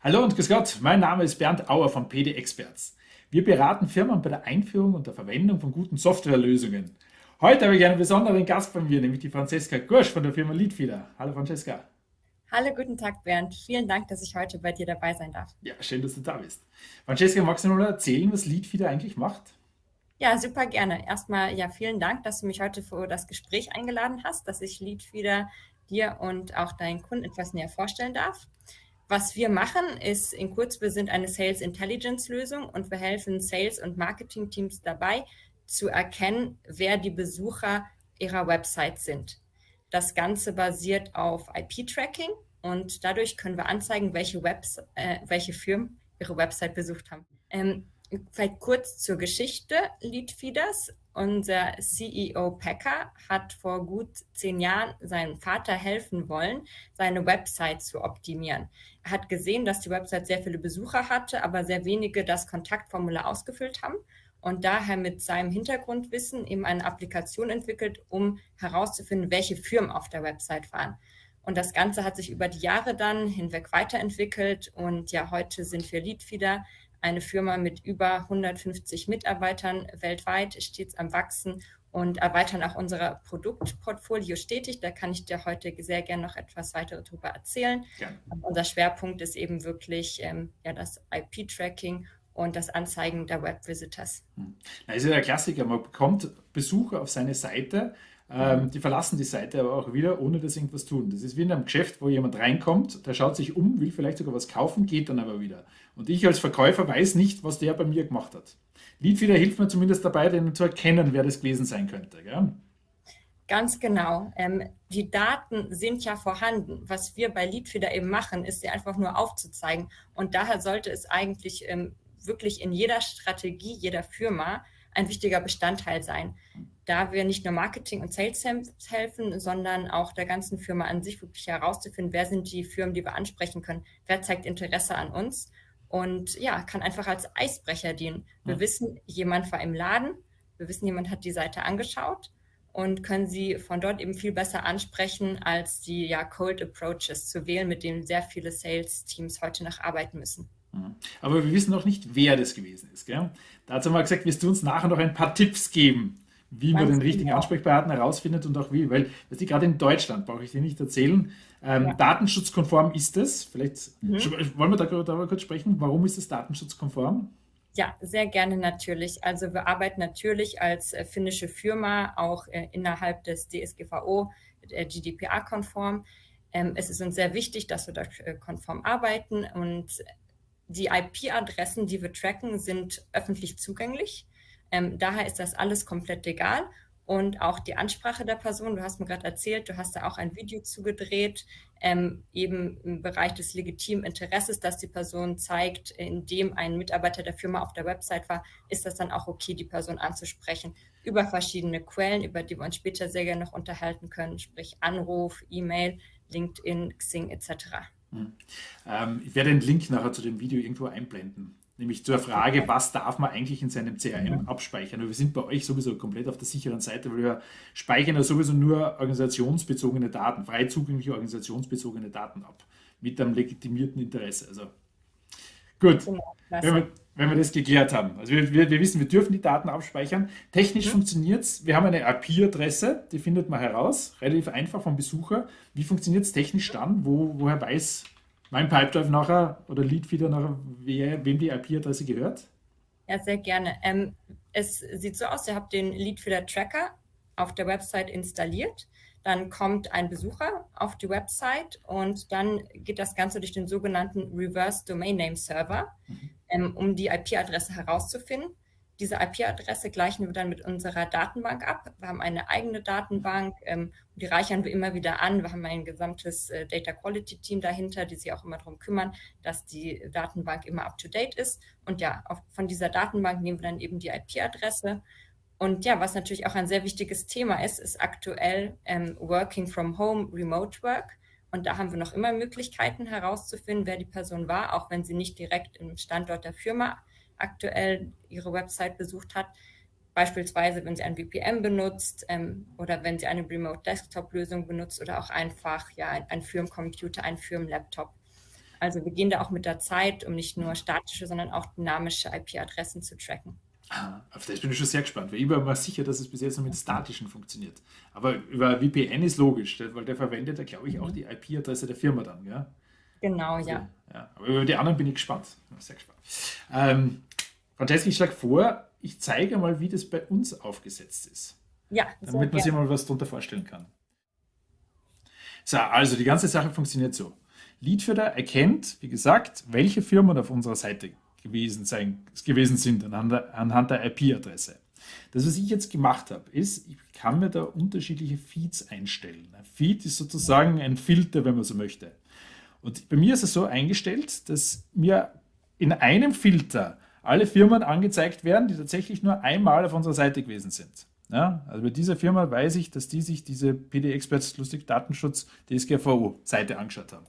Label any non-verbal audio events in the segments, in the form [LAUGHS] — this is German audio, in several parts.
Hallo und grüß Gott, mein Name ist Bernd Auer von PD Experts. Wir beraten Firmen bei der Einführung und der Verwendung von guten Softwarelösungen. Heute habe ich einen besonderen Gast bei mir, nämlich die Franziska Gursch von der Firma Leadfeeder. Hallo Francesca. Hallo, guten Tag Bernd. Vielen Dank, dass ich heute bei dir dabei sein darf. Ja, schön, dass du da bist. Francesca, magst du mal erzählen, was Leadfeeder eigentlich macht? Ja, super gerne. Erstmal ja, vielen Dank, dass du mich heute für das Gespräch eingeladen hast, dass ich Leadfeeder dir und auch deinen Kunden etwas näher vorstellen darf. Was wir machen, ist in kurz, wir sind eine Sales Intelligence Lösung und wir helfen Sales- und Marketing-Teams dabei, zu erkennen, wer die Besucher ihrer Website sind. Das Ganze basiert auf IP-Tracking und dadurch können wir anzeigen, welche, Webs äh, welche Firmen ihre Website besucht haben. Ähm, vielleicht kurz zur Geschichte Leadfeeders. Unser CEO Packer hat vor gut zehn Jahren seinem Vater helfen wollen, seine Website zu optimieren. Er hat gesehen, dass die Website sehr viele Besucher hatte, aber sehr wenige das Kontaktformular ausgefüllt haben und daher mit seinem Hintergrundwissen eben eine Applikation entwickelt, um herauszufinden, welche Firmen auf der Website waren. Und das Ganze hat sich über die Jahre dann hinweg weiterentwickelt und ja, heute sind wir Leadfeeder eine Firma mit über 150 Mitarbeitern weltweit, stets am Wachsen und erweitern auch unser Produktportfolio stetig. Da kann ich dir heute sehr gerne noch etwas weiter darüber erzählen. Ja. Unser Schwerpunkt ist eben wirklich ähm, ja, das IP-Tracking und das Anzeigen der Web-Visitors. Hm. Das ist ja der Klassiker. Man bekommt Besucher auf seine Seite ähm, die verlassen die Seite aber auch wieder, ohne dass sie irgendwas tun. Das ist wie in einem Geschäft, wo jemand reinkommt, der schaut sich um, will vielleicht sogar was kaufen, geht dann aber wieder. Und ich als Verkäufer weiß nicht, was der bei mir gemacht hat. Leadfeeder hilft mir zumindest dabei, den zu erkennen, wer das gewesen sein könnte. Gell? Ganz genau. Ähm, die Daten sind ja vorhanden. Was wir bei Leadfeeder eben machen, ist sie einfach nur aufzuzeigen. Und daher sollte es eigentlich ähm, wirklich in jeder Strategie jeder Firma ein wichtiger Bestandteil sein, da wir nicht nur Marketing und Sales helfen, sondern auch der ganzen Firma an sich wirklich herauszufinden, wer sind die Firmen, die wir ansprechen können, wer zeigt Interesse an uns und ja, kann einfach als Eisbrecher dienen. Wir ja. wissen, jemand war im Laden, wir wissen, jemand hat die Seite angeschaut und können sie von dort eben viel besser ansprechen, als die ja, Cold Approaches zu wählen, mit denen sehr viele Sales-Teams heute noch arbeiten müssen. Mhm. Aber wir wissen noch nicht, wer das gewesen ist. Gell? Dazu haben wir gesagt, wirst du uns nachher noch ein paar Tipps geben, wie man den richtigen genau. Ansprechpartner herausfindet und auch wie. Weil, du, gerade in Deutschland, brauche ich dir nicht erzählen, ähm, ja. datenschutzkonform ist es. Vielleicht mhm. wollen wir darüber kurz sprechen. Warum ist es datenschutzkonform? Ja, sehr gerne natürlich. Also wir arbeiten natürlich als äh, finnische Firma auch äh, innerhalb des DSGVO, äh, GDPR-konform. Ähm, es ist uns sehr wichtig, dass wir da äh, konform arbeiten und die IP-Adressen, die wir tracken, sind öffentlich zugänglich. Ähm, daher ist das alles komplett legal. Und auch die Ansprache der Person, du hast mir gerade erzählt, du hast da auch ein Video zugedreht, ähm, eben im Bereich des legitimen Interesses, dass die Person zeigt, indem ein Mitarbeiter der Firma auf der Website war, ist das dann auch okay, die Person anzusprechen über verschiedene Quellen, über die wir uns später sehr gerne noch unterhalten können, sprich Anruf, E-Mail, LinkedIn, Xing etc. Hm. Ähm, ich werde den Link nachher zu dem Video irgendwo einblenden. Nämlich zur Frage, was darf man eigentlich in seinem CRM abspeichern? wir sind bei euch sowieso komplett auf der sicheren Seite, weil wir speichern ja sowieso nur organisationsbezogene Daten, frei zugängliche organisationsbezogene Daten ab. Mit einem legitimierten Interesse. Also gut. Genau, wenn wir, das geklärt haben. Also wir, wir, wir wissen, wir dürfen die Daten abspeichern. Technisch mhm. funktioniert es. Wir haben eine IP-Adresse, die findet man heraus, relativ einfach vom Besucher. Wie funktioniert es technisch dann? Wo, woher weiß mein Pipedrive nachher oder Leadfeeder nachher, wer, wem die IP-Adresse gehört? Ja, sehr gerne. Ähm, es sieht so aus, ihr habt den Leadfeeder Tracker auf der Website installiert. Dann kommt ein Besucher auf die Website und dann geht das Ganze durch den sogenannten Reverse Domain Name Server. Mhm ähm, um die IP-Adresse herauszufinden. Diese IP-Adresse gleichen wir dann mit unserer Datenbank ab. Wir haben eine eigene Datenbank ähm, die reichern wir immer wieder an. Wir haben ein gesamtes äh, Data Quality Team dahinter, die sich auch immer darum kümmern, dass die Datenbank immer up-to-date ist. Und ja, auf, von dieser Datenbank nehmen wir dann eben die IP-Adresse. Und ja, was natürlich auch ein sehr wichtiges Thema ist, ist aktuell ähm, Working from Home, Remote Work. Und da haben wir noch immer Möglichkeiten herauszufinden, wer die Person war, auch wenn sie nicht direkt im Standort der Firma aktuell ihre Website besucht hat. Beispielsweise, wenn sie ein VPN benutzt ähm, oder wenn sie eine Remote Desktop Lösung benutzt oder auch einfach ja, ein, ein Firmencomputer, ein Firmenlaptop. Also wir gehen da auch mit der Zeit, um nicht nur statische, sondern auch dynamische IP-Adressen zu tracken. Ah, auf das bin ich schon sehr gespannt, weil ich war mir sicher, dass es bis jetzt nur mit statischen funktioniert. Aber über VPN ist logisch, weil der verwendet ja, glaube ich, auch die IP-Adresse der Firma dann. Gell? Genau, also, ja. ja. Aber über die anderen bin ich gespannt. Sehr gespannt. Ähm, Francesca, ich schlage vor, ich zeige mal, wie das bei uns aufgesetzt ist. Ja, damit man sich mal was darunter vorstellen kann. So, also die ganze Sache funktioniert so. Leadfeeder erkennt, wie gesagt, welche Firmen auf unserer Seite gewesen, sein, gewesen sind anhand, der IP-Adresse. Das, was ich jetzt gemacht habe, ist, ich kann mir da unterschiedliche Feeds einstellen. Ein Feed ist sozusagen ein Filter, wenn man so möchte. Und bei mir ist es so eingestellt, dass mir in einem Filter alle Firmen angezeigt werden, die tatsächlich nur einmal auf unserer Seite gewesen sind. Ja, also bei dieser Firma weiß ich, dass die sich diese PD-Experts Lustig Datenschutz DSGVO-Seite angeschaut haben.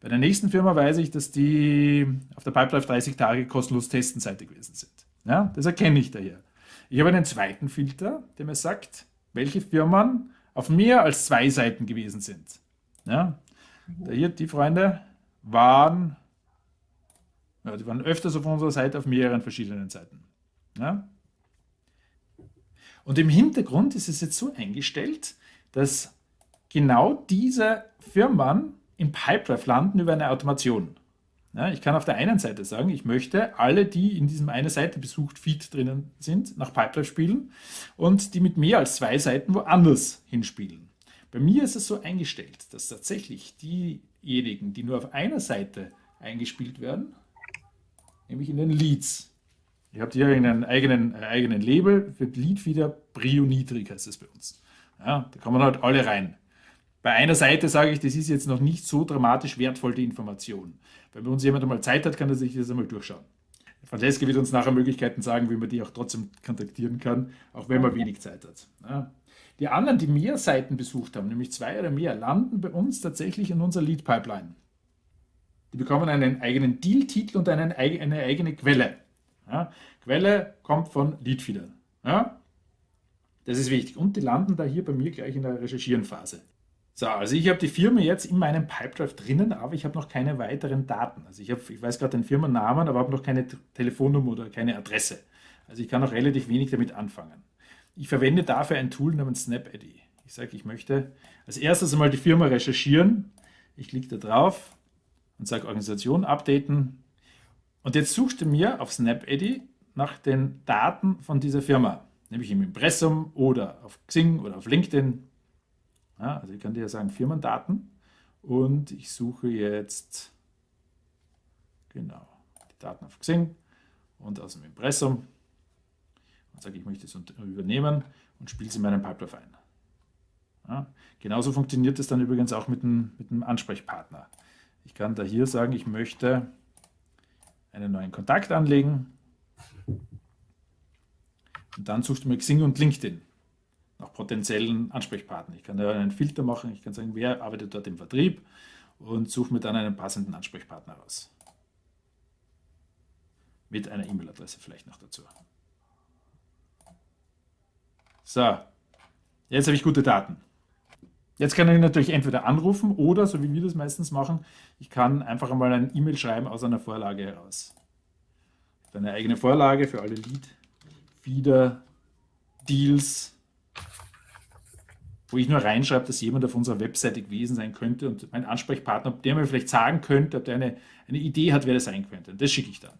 Bei der nächsten Firma weiß ich, dass die auf der Pipelife 30 Tage kostenlos Testenseite gewesen sind. Ja, das erkenne ich daher. Ich habe einen zweiten Filter, der mir sagt, welche Firmen auf mehr als zwei Seiten gewesen sind. Ja, da hier, die Freunde waren, ja, die waren öfters auf unserer Seite auf mehreren verschiedenen Seiten. Ja? Und im Hintergrund ist es jetzt so eingestellt, dass genau diese Firmen im Pipedrive landen über eine Automation. Ja, ich kann auf der einen Seite sagen, ich möchte alle, die in diesem eine Seite besucht Feed drinnen sind, nach Pipedrive spielen und die mit mehr als zwei Seiten woanders hinspielen. Bei mir ist es so eingestellt, dass tatsächlich diejenigen, die nur auf einer Seite eingespielt werden, nämlich in den Leads. Ich habe hier einen eigenen, einen eigenen Label für Lead wieder Brio niedrig heißt es bei uns. Ja, da kommen halt alle rein. Bei einer Seite sage ich, das ist jetzt noch nicht so dramatisch wertvoll, die Information. Wenn bei uns jemand einmal Zeit hat, kann er sich das einmal durchschauen. Francesca wird uns nachher Möglichkeiten sagen, wie man die auch trotzdem kontaktieren kann, auch wenn man wenig Zeit hat. Ja. Die anderen, die mehr Seiten besucht haben, nämlich zwei oder mehr, landen bei uns tatsächlich in unserer Lead-Pipeline. Die bekommen einen eigenen Deal-Titel und einen, eine eigene Quelle. Ja. Quelle kommt von Leadfeeder. Ja. Das ist wichtig. Und die landen da hier bei mir gleich in der Recherchieren-Phase. So, also ich habe die Firma jetzt in meinem Pipedrive drinnen, aber ich habe noch keine weiteren Daten. Also ich, hab, ich weiß gerade den Firmennamen, aber habe noch keine Telefonnummer oder keine Adresse. Also ich kann noch relativ wenig damit anfangen. Ich verwende dafür ein Tool namens SnapID. Ich sage, ich möchte als erstes einmal die Firma recherchieren. Ich klicke da drauf und sage Organisation updaten. Und jetzt sucht er mir auf SnapID nach den Daten von dieser Firma, nämlich im Impressum oder auf Xing oder auf LinkedIn ja, also ich kann dir sagen Firmendaten und ich suche jetzt genau die Daten auf Xing und aus dem Impressum und sage, ich möchte es übernehmen und spiele sie in meinen Pipeline ein. Ja, genauso funktioniert es dann übrigens auch mit einem, mit einem Ansprechpartner. Ich kann da hier sagen, ich möchte einen neuen Kontakt anlegen und dann suchst du mir Xing und LinkedIn nach potenziellen Ansprechpartnern. Ich kann da einen Filter machen, ich kann sagen, wer arbeitet dort im Vertrieb und suche mir dann einen passenden Ansprechpartner raus. Mit einer E-Mail-Adresse vielleicht noch dazu. So, jetzt habe ich gute Daten. Jetzt kann ich natürlich entweder anrufen oder, so wie wir das meistens machen, ich kann einfach einmal ein E-Mail schreiben aus einer Vorlage heraus. Eine eigene Vorlage für alle Lead, Feeder, Deals, wo ich nur reinschreibe, dass jemand auf unserer Webseite gewesen sein könnte und mein Ansprechpartner, der mir vielleicht sagen könnte, ob der eine, eine Idee hat, wer das sein könnte. Und das schicke ich dann.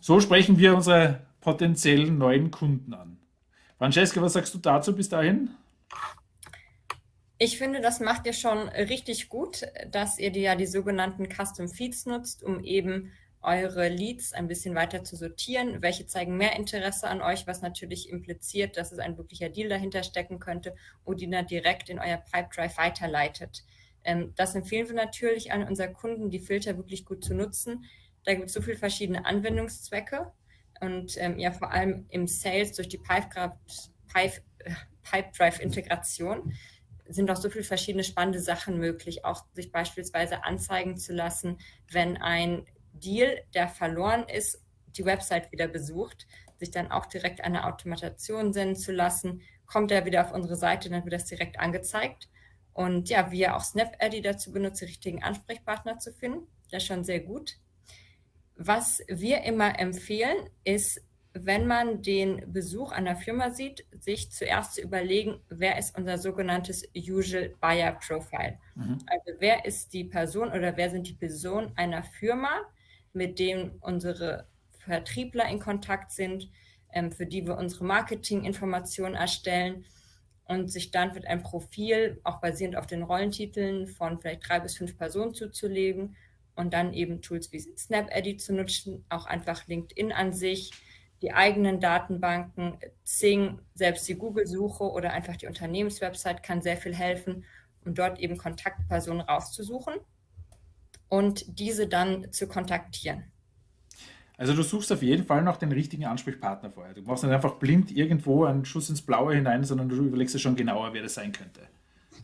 So sprechen wir unsere potenziellen neuen Kunden an. Francesca, was sagst du dazu bis dahin? Ich finde, das macht ihr schon richtig gut, dass ihr die, ja die sogenannten Custom Feeds nutzt, um eben eure Leads ein bisschen weiter zu sortieren. Welche zeigen mehr Interesse an euch, was natürlich impliziert, dass es ein wirklicher Deal dahinter stecken könnte und die dann direkt in euer Pipedrive weiterleitet. Ähm, das empfehlen wir natürlich an unsere Kunden, die Filter wirklich gut zu nutzen. Da gibt es so viele verschiedene Anwendungszwecke und ähm, ja vor allem im Sales durch die Pipedrive-Integration sind auch so viele verschiedene spannende Sachen möglich, auch sich beispielsweise anzeigen zu lassen, wenn ein Deal, der verloren ist, die Website wieder besucht, sich dann auch direkt eine Automatation senden zu lassen, kommt er wieder auf unsere Seite, dann wird das direkt angezeigt. Und ja, wie er auch SnapAddy dazu benutzt, die richtigen Ansprechpartner zu finden. das ist schon sehr gut. Was wir immer empfehlen, ist, wenn man den Besuch einer Firma sieht, sich zuerst zu überlegen, wer ist unser sogenanntes Usual Buyer Profile. Mhm. Also wer ist die Person oder wer sind die Personen einer Firma, mit denen unsere Vertriebler in Kontakt sind, ähm, für die wir unsere Marketinginformationen erstellen und sich dann mit einem Profil, auch basierend auf den Rollentiteln, von vielleicht drei bis fünf Personen zuzulegen und dann eben Tools wie SnapEdit zu nutzen, auch einfach LinkedIn an sich, die eigenen Datenbanken, Zing, selbst die Google-Suche oder einfach die Unternehmenswebsite kann sehr viel helfen, um dort eben Kontaktpersonen rauszusuchen und diese dann zu kontaktieren. Also du suchst auf jeden Fall noch den richtigen Ansprechpartner vorher. Du machst nicht einfach blind irgendwo einen Schuss ins Blaue hinein, sondern du überlegst dir schon genauer, wer das sein könnte.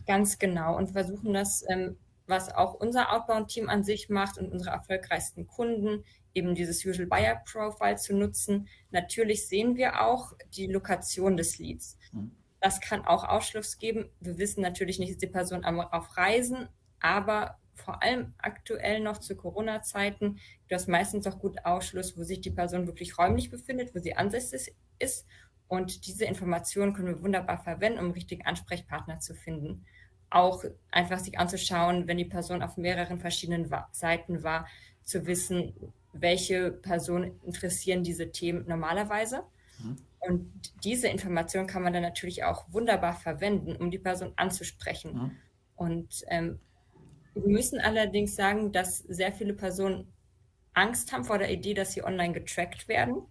Ganz genau und versuchen das, ähm, was auch unser Outbound-Team an sich macht und unsere erfolgreichsten Kunden, eben dieses Usual Buyer Profile zu nutzen. Natürlich sehen wir auch die Lokation des Leads. Mhm. Das kann auch Ausschluss geben. Wir wissen natürlich nicht, ist die Person auf Reisen, aber vor allem aktuell noch zu Corona-Zeiten gibt es meistens auch gut Ausschluss, wo sich die Person wirklich räumlich befindet, wo sie ansässig ist. Und diese Informationen können wir wunderbar verwenden, um richtigen Ansprechpartner zu finden. Auch einfach sich anzuschauen, wenn die Person auf mehreren verschiedenen Seiten war, zu wissen, welche Personen interessieren diese Themen normalerweise. Mhm. Und diese Information kann man dann natürlich auch wunderbar verwenden, um die Person anzusprechen. Mhm. Und ähm, wir müssen allerdings sagen, dass sehr viele Personen Angst haben vor der Idee, dass sie online getrackt werden.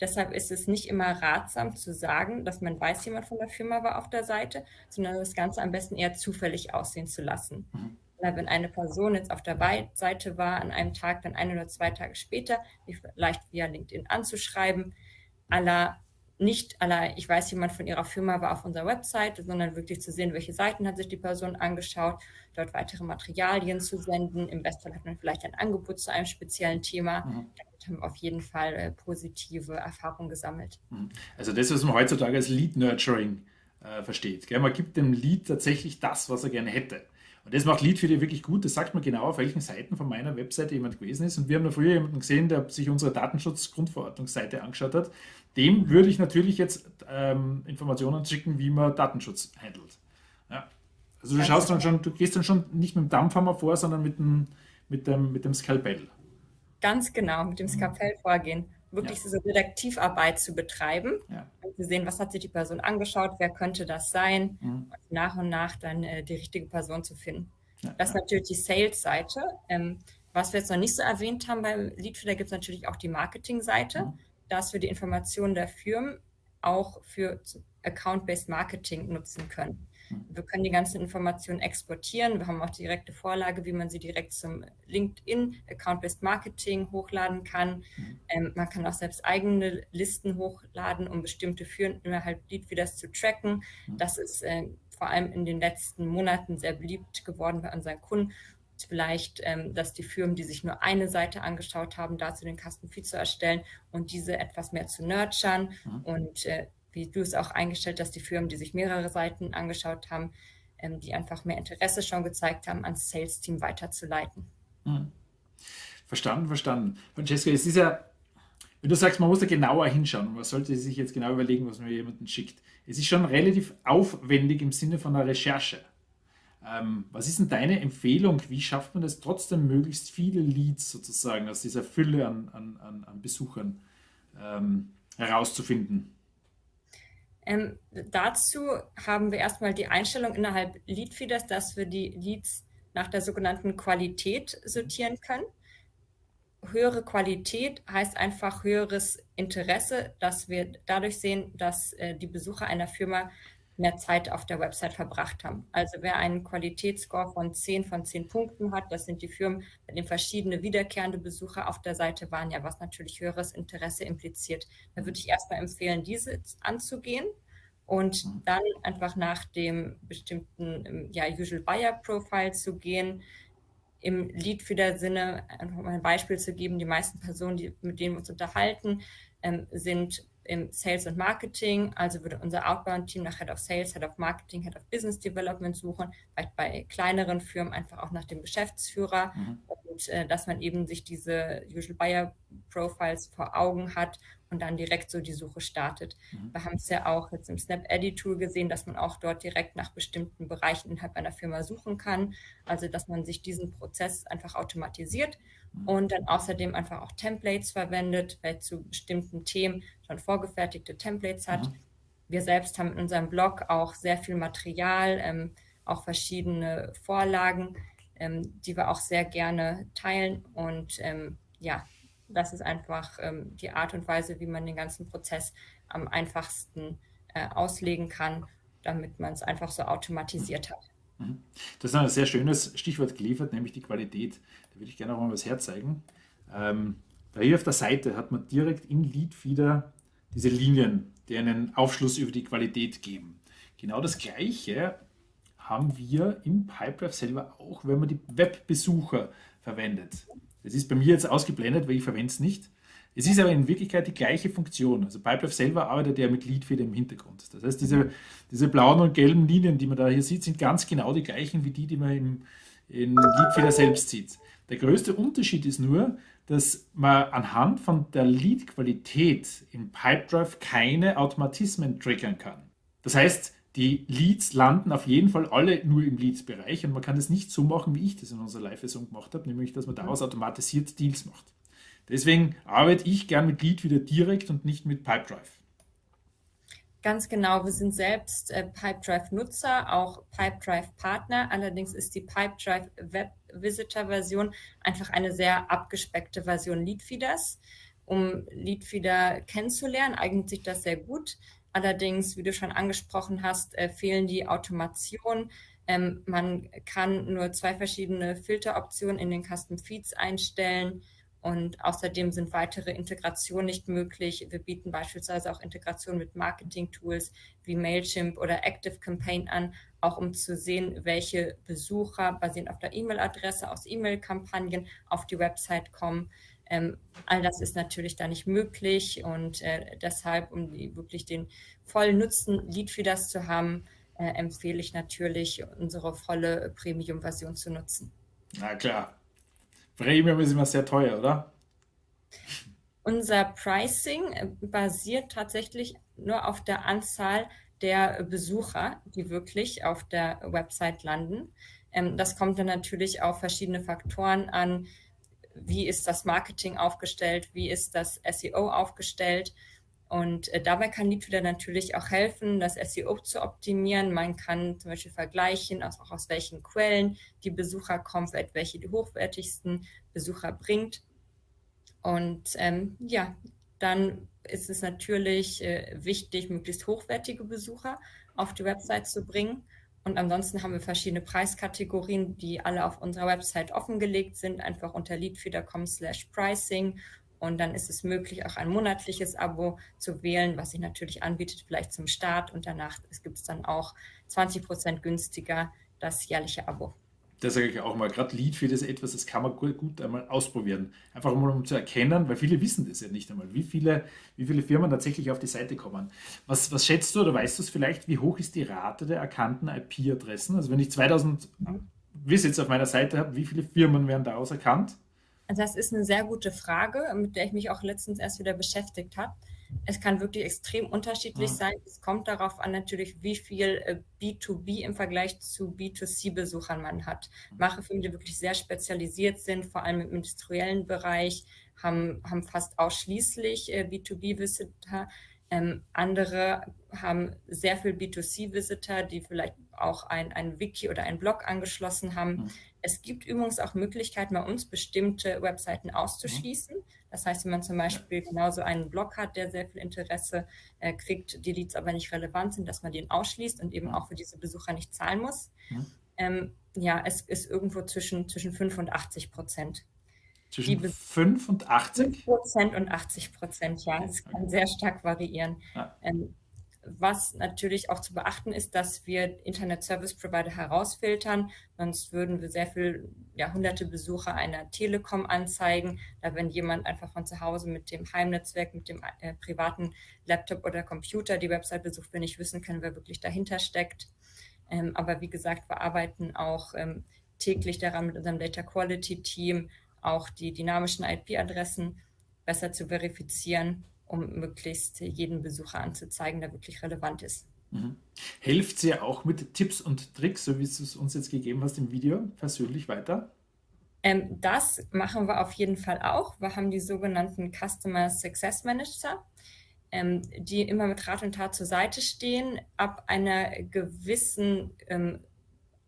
Deshalb ist es nicht immer ratsam zu sagen, dass man weiß, jemand von der Firma war auf der Seite, sondern das Ganze am besten eher zufällig aussehen zu lassen. Mhm. Wenn eine Person jetzt auf der Seite war, an einem Tag, dann ein oder zwei Tage später, vielleicht via LinkedIn anzuschreiben, aller nicht aller, ich weiß, jemand von ihrer Firma war auf unserer Website, sondern wirklich zu sehen, welche Seiten hat sich die Person angeschaut, dort weitere Materialien zu senden. Im Bestfall hat man vielleicht ein Angebot zu einem speziellen Thema. Mhm. Damit haben wir auf jeden Fall äh, positive Erfahrungen gesammelt. Mhm. Also das, was man heutzutage als Lead Nurturing äh, versteht. Gell? Man gibt dem Lead tatsächlich das, was er gerne hätte. Und das macht Lead für dich wirklich gut. Das sagt man genau, auf welchen Seiten von meiner Webseite jemand gewesen ist. Und wir haben da früher jemanden gesehen, der sich unsere Datenschutzgrundverordnungsseite angeschaut hat. Dem würde ich natürlich jetzt ähm, Informationen schicken, wie man Datenschutz handelt. Also du schaust dann schon, du gehst dann schon nicht mit dem Dampfhammer vor, sondern mit dem, mit dem, mit dem Skalpell. Ganz genau, mit dem Skalpell vorgehen. Wirklich ja. diese Detektivarbeit zu betreiben ja. und zu sehen, was hat sich die Person angeschaut, wer könnte das sein mhm. und nach und nach dann äh, die richtige Person zu finden. Ja, das ist natürlich die Sales-Seite. Ähm, was wir jetzt noch nicht so erwähnt haben beim Leadfeeder, gibt es natürlich auch die Marketing-Seite. Mhm dass wir die Informationen der Firmen auch für Account-Based Marketing nutzen können. Wir können die ganzen Informationen exportieren. Wir haben auch direkte Vorlage, wie man sie direkt zum LinkedIn Account-Based Marketing hochladen kann. Mhm. Ähm, man kann auch selbst eigene Listen hochladen, um bestimmte Firmen innerhalb Leadfeeders zu tracken. Mhm. Das ist äh, vor allem in den letzten Monaten sehr beliebt geworden bei unseren Kunden vielleicht, ähm, dass die Firmen, die sich nur eine Seite angeschaut haben, dazu den Kastenfeed zu erstellen und diese etwas mehr zu nurturen. Mhm. Und äh, wie du es auch eingestellt hast, die Firmen, die sich mehrere Seiten angeschaut haben, ähm, die einfach mehr Interesse schon gezeigt haben, ans Sales-Team weiterzuleiten. Mhm. Verstanden, verstanden. Francesca, es ist ja, wenn du sagst, man muss da genauer hinschauen, man sollte sich jetzt genau überlegen, was man jemanden schickt. Es ist schon relativ aufwendig im Sinne von einer Recherche. Ähm, was ist denn deine Empfehlung? Wie schafft man es trotzdem, möglichst viele Leads sozusagen aus dieser Fülle an, an, an Besuchern ähm, herauszufinden? Ähm, dazu haben wir erstmal die Einstellung innerhalb Leadfeeders, dass wir die Leads nach der sogenannten Qualität sortieren können. Höhere Qualität heißt einfach höheres Interesse, dass wir dadurch sehen, dass äh, die Besucher einer Firma mehr Zeit auf der Website verbracht haben. Also wer einen Qualitätsscore von 10 von 10 Punkten hat, das sind die Firmen, bei denen verschiedene wiederkehrende Besucher auf der Seite waren, ja, was natürlich höheres Interesse impliziert. Da würde ich erstmal empfehlen, diese anzugehen und dann einfach nach dem bestimmten ja, Usual Buyer Profile zu gehen. Im Lead für der Sinne, einfach mal ein Beispiel zu geben, die meisten Personen, die, mit denen wir uns unterhalten, ähm, sind im Sales und Marketing. Also würde unser Outbound-Team nach Head of Sales, Head of Marketing, Head of Business Development suchen, vielleicht bei kleineren Firmen einfach auch nach dem Geschäftsführer. Mhm. und äh, dass man eben sich diese Usual Buyer Profiles vor Augen hat und dann direkt so die Suche startet. Mhm. Wir haben es ja auch jetzt im Snap Edit Tool gesehen, dass man auch dort direkt nach bestimmten Bereichen innerhalb einer Firma suchen kann. Also dass man sich diesen Prozess einfach automatisiert. Und dann außerdem einfach auch Templates verwendet, weil zu bestimmten Themen schon vorgefertigte Templates hat. Mhm. Wir selbst haben in unserem Blog auch sehr viel Material, ähm, auch verschiedene Vorlagen, ähm, die wir auch sehr gerne teilen und ähm, ja, das ist einfach ähm, die Art und Weise, wie man den ganzen Prozess am einfachsten äh, auslegen kann, damit man es einfach so automatisiert hat. Mhm. Das ist ein sehr schönes Stichwort geliefert, nämlich die Qualität. Würde ich gerne auch mal was herzeigen. Ähm, da hier auf der Seite hat man direkt im Leadfeeder diese Linien, die einen Aufschluss über die Qualität geben. Genau das Gleiche haben wir im Pipedrive selber auch, wenn man die Webbesucher verwendet. Das ist bei mir jetzt ausgeblendet, weil ich verwende es nicht. Es ist aber in Wirklichkeit die gleiche Funktion. Also Pipedrive selber arbeitet ja mit Leadfeeder im Hintergrund. Das heißt, diese, diese blauen und gelben Linien, die man da hier sieht, sind ganz genau die gleichen wie die, die man im, in Leadfeeder selbst sieht. Der größte Unterschied ist nur, dass man anhand von der Lead-Qualität im Pipedrive keine Automatismen triggern kann. Das heißt, die Leads landen auf jeden Fall alle nur im Leads-Bereich und man kann das nicht so machen, wie ich das in unserer Live-Version gemacht habe, nämlich dass man daraus automatisiert Deals macht. Deswegen arbeite ich gern mit Lead wieder direkt und nicht mit Pipedrive. Ganz genau, wir sind selbst äh, Pipedrive-Nutzer, auch Pipedrive-Partner. Allerdings ist die Pipedrive Web Visitor-Version einfach eine sehr abgespeckte Version Leadfeeders. Um Leadfeeder kennenzulernen, eignet sich das sehr gut. Allerdings, wie du schon angesprochen hast, äh, fehlen die Automationen. Ähm, man kann nur zwei verschiedene Filteroptionen in den Custom Feeds einstellen und außerdem sind weitere Integrationen nicht möglich. Wir bieten beispielsweise auch Integration mit Marketing-Tools wie Mailchimp oder Active Campaign an, auch um zu sehen, welche Besucher basierend auf der E-Mail-Adresse aus E-Mail-Kampagnen auf die Website kommen. Ähm, all das ist natürlich da nicht möglich und äh, deshalb, um die, wirklich den vollen Nutzen Leadfeeders zu haben, äh, empfehle ich natürlich, unsere volle Premium-Version zu nutzen. Na klar. Premium ist immer sehr teuer, oder? Unser Pricing äh, basiert tatsächlich nur auf der Anzahl der Besucher, die wirklich auf der Website landen. Ähm, das kommt dann natürlich auf verschiedene Faktoren an, wie ist das Marketing aufgestellt, wie ist das SEO aufgestellt. Und äh, dabei kann Leadfeeder natürlich auch helfen, das SEO zu optimieren. Man kann zum Beispiel vergleichen, aus, auch aus welchen Quellen die Besucher kommen, vielleicht welche die hochwertigsten Besucher bringt. Und ähm, ja, dann ist es natürlich äh, wichtig, möglichst hochwertige Besucher auf die Website zu bringen. Und ansonsten haben wir verschiedene Preiskategorien, die alle auf unserer Website offengelegt sind, einfach unter leadfeeder.com slash pricing. Und dann ist es möglich, auch ein monatliches Abo zu wählen, was sich natürlich anbietet, vielleicht zum Start. Und danach gibt es dann auch 20 Prozent günstiger das jährliche Abo das sage ich auch mal, gerade Lead für das etwas, das kann man gut, gut einmal ausprobieren. Einfach mal um zu erkennen, weil viele wissen das ja nicht einmal, wie viele, wie viele Firmen tatsächlich auf die Seite kommen. Was, was schätzt du oder weißt du es vielleicht, wie hoch ist die Rate der erkannten IP-Adressen? Also wenn ich 2000 Visits auf meiner Seite habe, wie viele Firmen werden daraus erkannt? Also das ist eine sehr gute Frage, mit der ich mich auch letztens erst wieder beschäftigt habe. Es kann wirklich extrem unterschiedlich ja. sein. Es kommt darauf an, natürlich, wie viel äh, B2B im Vergleich zu B2C-Besuchern man hat. Mache Firmen, die wirklich sehr spezialisiert sind, vor allem im industriellen Bereich, haben, haben fast ausschließlich äh, B2B-Visitor. Ähm, andere haben sehr viel B2C-Visitor, die vielleicht auch ein, ein Wiki oder ein Blog angeschlossen haben. Mhm. Es gibt übrigens auch Möglichkeiten, bei uns bestimmte Webseiten auszuschließen. Das heißt, wenn man zum Beispiel genauso einen Blog hat, der sehr viel Interesse äh, kriegt, die Leads aber nicht relevant sind, dass man den ausschließt und eben auch für diese Besucher nicht zahlen muss. Mhm. Ähm, ja, es ist irgendwo zwischen, zwischen 5 und 80 Prozent. Zwischen 5 und 80? 5 Prozent und 80 Prozent, ja. Es kann sehr stark variieren. Ja. Ähm, was natürlich auch zu beachten ist, dass wir Internet Service Provider herausfiltern, sonst würden wir sehr viel, ja, hunderte Besucher einer Telekom anzeigen. Da wenn jemand einfach von zu Hause mit dem Heimnetzwerk, mit dem äh, privaten Laptop oder Computer die Website besucht, wir nicht wissen können, wer wirklich dahinter steckt. Ähm, aber wie gesagt, wir arbeiten auch ähm, täglich daran mit unserem Data Quality Team auch die dynamischen IP-Adressen besser zu verifizieren, um möglichst jeden Besucher anzuzeigen, der wirklich relevant ist. Mhm. Hilft sie auch mit Tipps und Tricks, so wie es uns jetzt gegeben hast im Video, persönlich weiter? Ähm, das machen wir auf jeden Fall auch. Wir haben die sogenannten Customer Success Manager, ähm, die immer mit Rat und Tat zur Seite stehen. Ab einer gewissen ähm,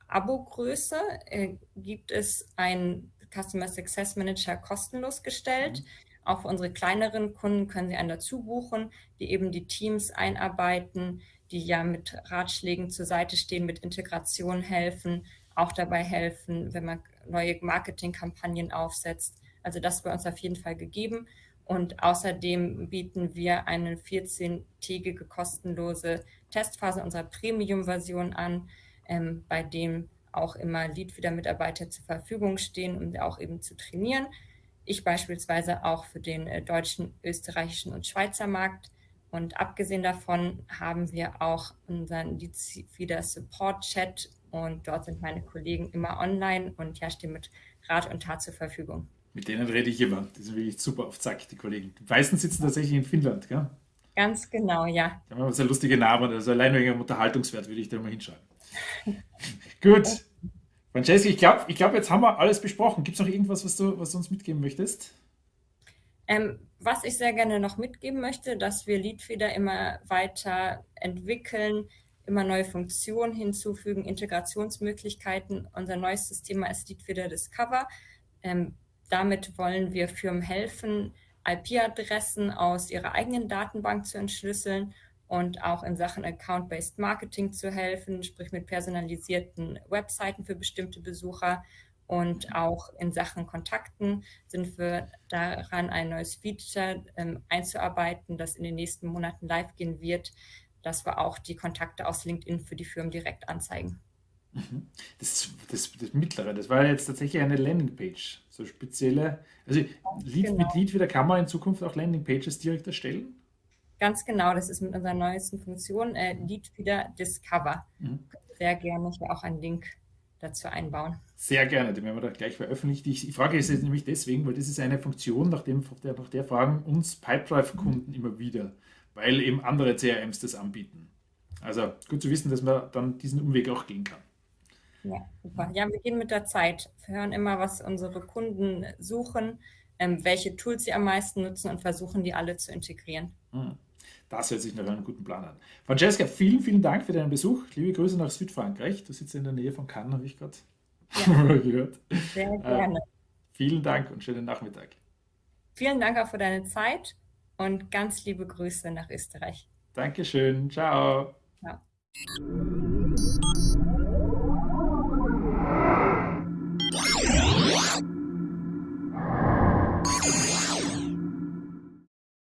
Abo-Größe äh, gibt es einen Customer Success Manager kostenlos gestellt. Mhm. Auch für unsere kleineren Kunden können sie einen dazu buchen, die eben die Teams einarbeiten, die ja mit Ratschlägen zur Seite stehen, mit Integration helfen, auch dabei helfen, wenn man neue Marketingkampagnen aufsetzt. Also das wäre uns auf jeden Fall gegeben. Und außerdem bieten wir eine 14-tägige kostenlose Testphase unserer Premium-Version an, ähm, bei dem auch immer Leadfeeder-Mitarbeiter zur Verfügung stehen, um auch eben zu trainieren. Ich beispielsweise auch für den äh, deutschen, österreichischen und Schweizer Markt. Und abgesehen davon haben wir auch unseren Leadfeeder Support Chat und dort sind meine Kollegen immer online und ja, stehen mit Rat und Tat zur Verfügung. Mit denen rede ich immer. Die sind wirklich super auf Zack, die Kollegen. Die meisten sitzen tatsächlich in Finnland, gell? Ganz genau, ja. Da haben wir sehr lustige Namen. Also allein wegen dem Unterhaltungswert würde ich da mal hinschreiben. [LAUGHS] Gut. Francesca, ich glaube, ich glaub, jetzt haben wir alles besprochen. Gibt es noch irgendwas, was du, was du uns mitgeben möchtest? Ähm, was ich sehr gerne noch mitgeben möchte, dass wir Leadfeeder immer weiter entwickeln, immer neue Funktionen hinzufügen, Integrationsmöglichkeiten. Unser neuestes Thema ist Leadfeeder Discover. Ähm, damit wollen wir Firmen helfen, IP-Adressen aus ihrer eigenen Datenbank zu entschlüsseln und auch in Sachen Account-Based Marketing zu helfen, sprich mit personalisierten Webseiten für bestimmte Besucher. Und auch in Sachen Kontakten sind wir daran, ein neues Feature ähm, einzuarbeiten, das in den nächsten Monaten live gehen wird, dass wir auch die Kontakte aus LinkedIn für die Firmen direkt anzeigen. Mhm. Das, das, das mittlere, das war jetzt tatsächlich eine Landingpage, so spezielle. Also Lead, genau. mit Lead wieder kann man in Zukunft auch Landingpages direkt erstellen? Ganz genau, das ist mit unserer neuesten Funktion, äh, Lead wieder Discover. Mhm. Sehr gerne hier auch einen Link dazu einbauen. Sehr gerne, den werden wir da gleich veröffentlichen. Ich, ich frage es jetzt nämlich deswegen, weil das ist eine Funktion, nach, dem, nach, der, nach der fragen uns Pipedrive-Kunden mhm. immer wieder weil eben andere CRMs das anbieten. Also gut zu wissen, dass man dann diesen Umweg auch gehen kann. Ja, super. Ja, wir gehen mit der Zeit. Wir hören immer, was unsere Kunden suchen, ähm, welche Tools sie am meisten nutzen und versuchen, die alle zu integrieren. Hm. Das hört sich nach einem guten Plan an. Francesca, vielen, vielen Dank für deinen Besuch. Liebe Grüße nach Südfrankreich. Du sitzt in der Nähe von Cannes, habe ich gerade ja. [LAUGHS] gehört. Sehr äh, gerne. Äh, vielen Dank und schönen Nachmittag. Vielen Dank auch für deine Zeit und ganz liebe Grüße nach Österreich. Dankeschön. Ciao. Ja.